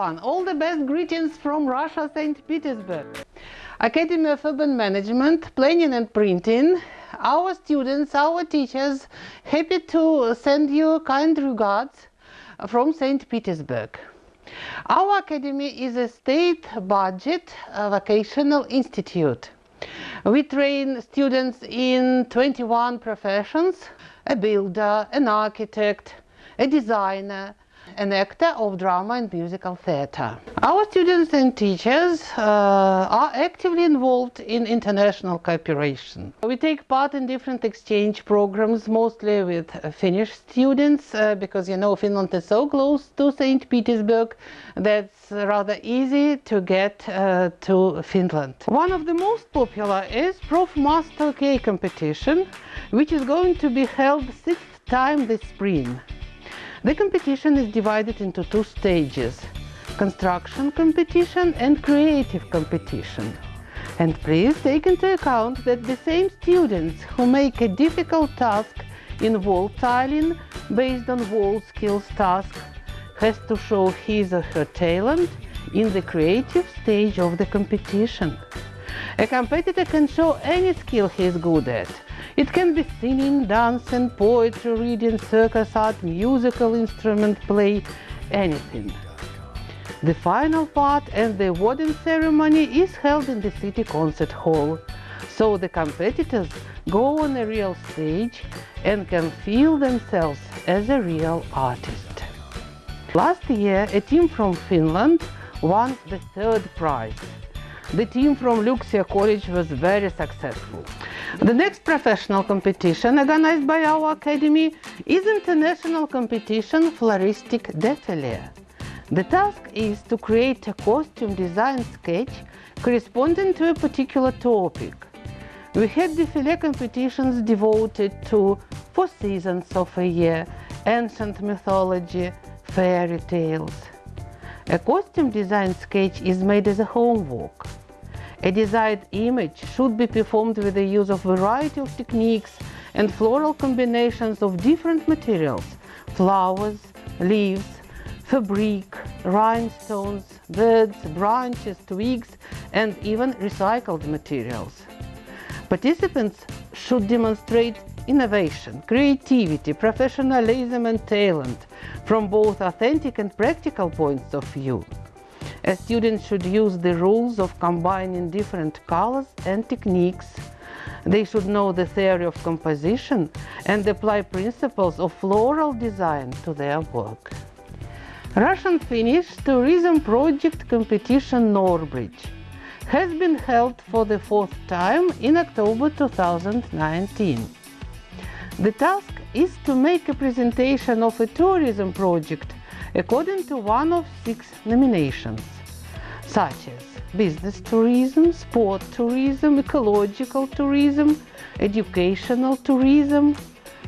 everyone! All the best greetings from Russia, St. Petersburg. Academy of Urban Management, Planning and Printing. Our students, our teachers, happy to send you kind regards from St. Petersburg. Our academy is a state budget vocational institute. We train students in 21 professions, a builder, an architect, a designer, an actor of drama and musical theatre. Our students and teachers uh, are actively involved in international cooperation. We take part in different exchange programs, mostly with Finnish students, uh, because you know Finland is so close to St. Petersburg that's rather easy to get uh, to Finland. One of the most popular is Prof Master K competition, which is going to be held sixth time this spring. The competition is divided into two stages, construction competition and creative competition. And please take into account that the same students who make a difficult task in wall tiling based on WorldSkills task has to show his or her talent in the creative stage of the competition. A competitor can show any skill he is good at, it can be singing, dancing, poetry, reading, circus art, musical instrument play, anything. The final part and the awarding ceremony is held in the city concert hall, so the competitors go on a real stage and can feel themselves as a real artist. Last year, a team from Finland won the third prize. The team from Luksia College was very successful. The next professional competition organized by our academy is international competition Floristic Defile. The task is to create a costume design sketch corresponding to a particular topic. We had defile competitions devoted to four seasons of a year, ancient mythology, fairy tales. A costume design sketch is made as a homework. A desired image should be performed with the use of variety of techniques and floral combinations of different materials, flowers, leaves, fabric, rhinestones, birds, branches, twigs, and even recycled materials. Participants should demonstrate innovation, creativity, professionalism and talent from both authentic and practical points of view. A student should use the rules of combining different colors and techniques. They should know the theory of composition and apply principles of floral design to their work. Russian-Finnish Tourism Project Competition Norbridge has been held for the fourth time in October 2019. The task is to make a presentation of a tourism project according to one of six nominations, such as business tourism, sport tourism, ecological tourism, educational tourism,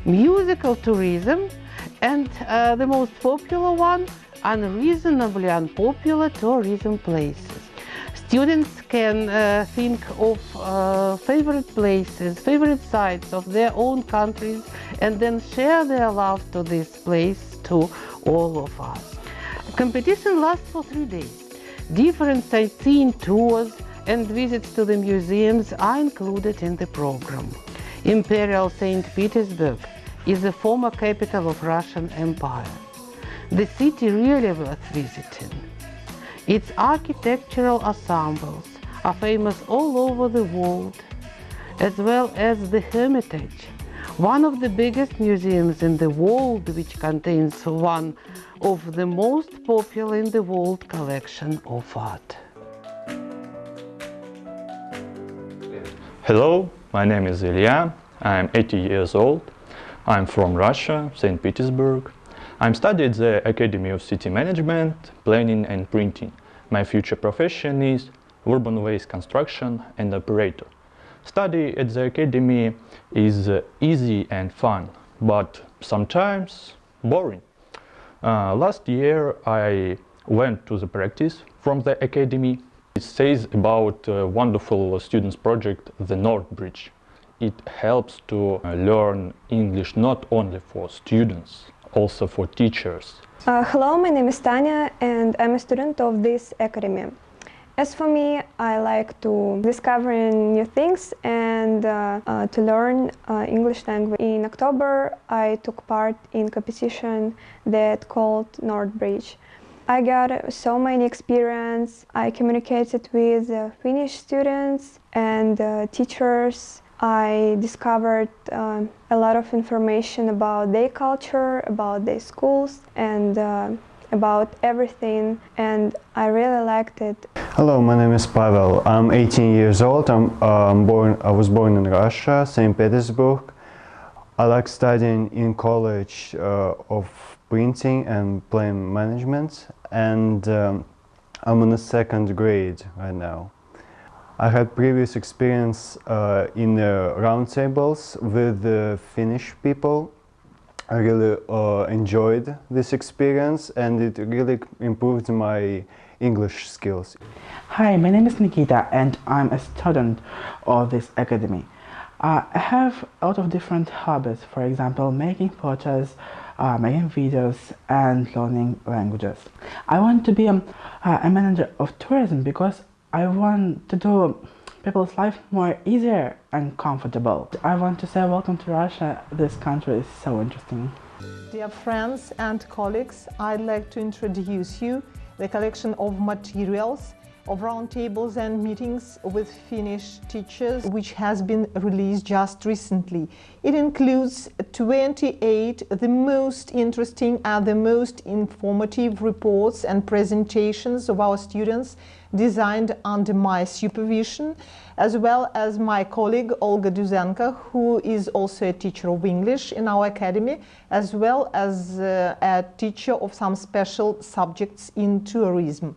musical tourism, and uh, the most popular one, unreasonably unpopular tourism places. Students can uh, think of uh, favorite places, favorite sites of their own countries and then share their love to this place to all of us. Competition lasts for three days. Different sightseeing tours and visits to the museums are included in the program. Imperial St. Petersburg is the former capital of Russian Empire. The city really worth visiting. Its architectural ensembles are famous all over the world, as well as the Hermitage, one of the biggest museums in the world which contains one of the most popular in the world collection of art. Hello, my name is Ilya. I'm 80 years old. I'm from Russia, St. Petersburg. I'm studying at the Academy of City Management, Planning and Printing. My future profession is urban waste construction and operator. Study at the Academy is uh, easy and fun, but sometimes boring. Uh, last year I went to the practice from the Academy. It says about a wonderful students project, the North Bridge. It helps to uh, learn English not only for students, also for teachers. Uh, hello, my name is Tanya and I'm a student of this academy. As for me, I like to discover new things and uh, uh, to learn uh, English language. In October, I took part in competition that called Nordbridge. I got so many experience. I communicated with uh, Finnish students and uh, teachers. I discovered uh, a lot of information about their culture, about their schools, and about everything and I really liked it. Hello, my name is Pavel. I'm 18 years old. I'm um, born. I was born in Russia, St. Petersburg. I like studying in college uh, of printing and plan management and um, I'm in the second grade right now. I had previous experience uh, in the roundtables with the Finnish people I really uh, enjoyed this experience and it really improved my English skills. Hi, my name is Nikita and I'm a student of this academy. Uh, I have a lot of different hobbies, for example, making photos, uh, making videos and learning languages. I want to be a manager of tourism because I want to do people's life more easier and comfortable. I want to say welcome to Russia. This country is so interesting. Dear friends and colleagues, I'd like to introduce you the collection of materials of roundtables and meetings with Finnish teachers, which has been released just recently. It includes 28 the most interesting and the most informative reports and presentations of our students designed under my supervision, as well as my colleague Olga Duzenko, who is also a teacher of English in our academy, as well as uh, a teacher of some special subjects in tourism.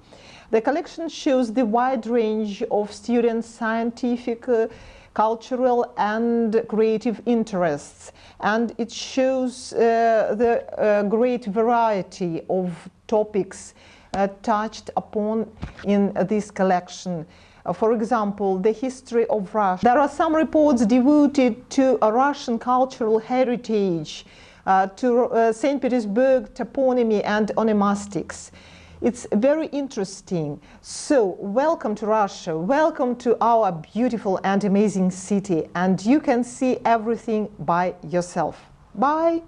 The collection shows the wide range of students' scientific, uh, cultural and creative interests and it shows uh, the uh, great variety of topics uh, touched upon in this collection. Uh, for example, the history of Russia. There are some reports devoted to a Russian cultural heritage, uh, to St. Petersburg toponymy and onomastics. It's very interesting. So, welcome to Russia, welcome to our beautiful and amazing city, and you can see everything by yourself. Bye!